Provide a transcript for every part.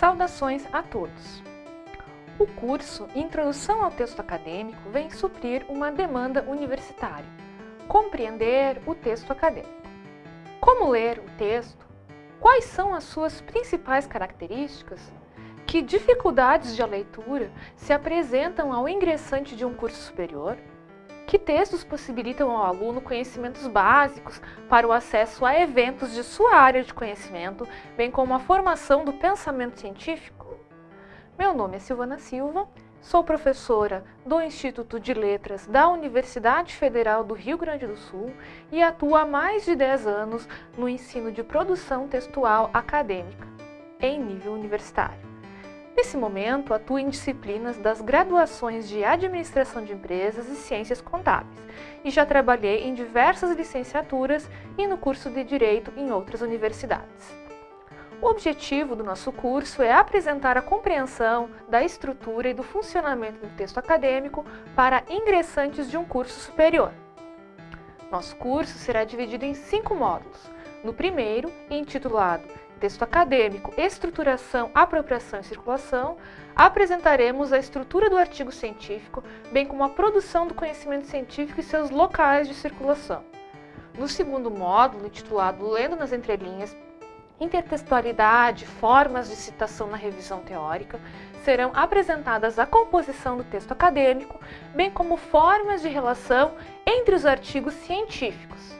Saudações a todos! O curso Introdução ao Texto Acadêmico vem suprir uma demanda universitária, compreender o texto acadêmico. Como ler o texto? Quais são as suas principais características? Que dificuldades de leitura se apresentam ao ingressante de um curso superior? Que textos possibilitam ao aluno conhecimentos básicos para o acesso a eventos de sua área de conhecimento, bem como a formação do pensamento científico? Meu nome é Silvana Silva, sou professora do Instituto de Letras da Universidade Federal do Rio Grande do Sul e atuo há mais de 10 anos no ensino de produção textual acadêmica, em nível universitário. Nesse momento, atuo em disciplinas das graduações de Administração de Empresas e Ciências Contábeis e já trabalhei em diversas licenciaturas e no curso de Direito em outras universidades. O objetivo do nosso curso é apresentar a compreensão da estrutura e do funcionamento do texto acadêmico para ingressantes de um curso superior. Nosso curso será dividido em cinco módulos. No primeiro, intitulado texto acadêmico, estruturação, apropriação e circulação, apresentaremos a estrutura do artigo científico, bem como a produção do conhecimento científico e seus locais de circulação. No segundo módulo, intitulado Lendo nas Entrelinhas, intertextualidade, formas de citação na revisão teórica, serão apresentadas a composição do texto acadêmico, bem como formas de relação entre os artigos científicos.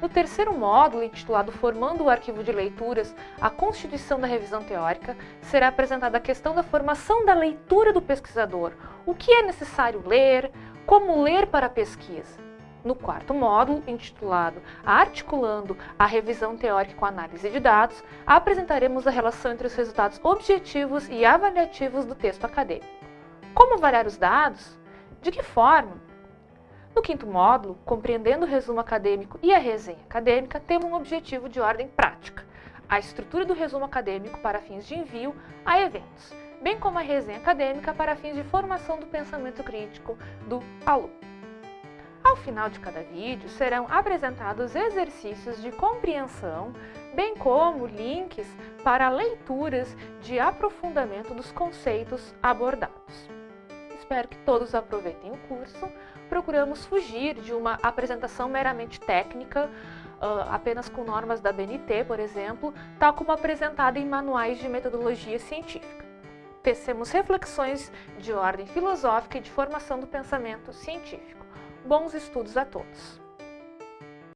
No terceiro módulo, intitulado Formando o Arquivo de Leituras, a Constituição da Revisão Teórica, será apresentada a questão da formação da leitura do pesquisador, o que é necessário ler, como ler para a pesquisa. No quarto módulo, intitulado Articulando a Revisão Teórica com Análise de Dados, apresentaremos a relação entre os resultados objetivos e avaliativos do texto acadêmico. Como avaliar os dados? De que forma? No quinto módulo, compreendendo o resumo acadêmico e a resenha acadêmica, temos um objetivo de ordem prática, a estrutura do resumo acadêmico para fins de envio a eventos, bem como a resenha acadêmica para fins de formação do pensamento crítico do aluno. Ao final de cada vídeo, serão apresentados exercícios de compreensão, bem como links para leituras de aprofundamento dos conceitos abordados espero que todos aproveitem o curso. Procuramos fugir de uma apresentação meramente técnica, uh, apenas com normas da BNT, por exemplo, tal como apresentada em manuais de metodologia científica. Tecemos reflexões de ordem filosófica e de formação do pensamento científico. Bons estudos a todos!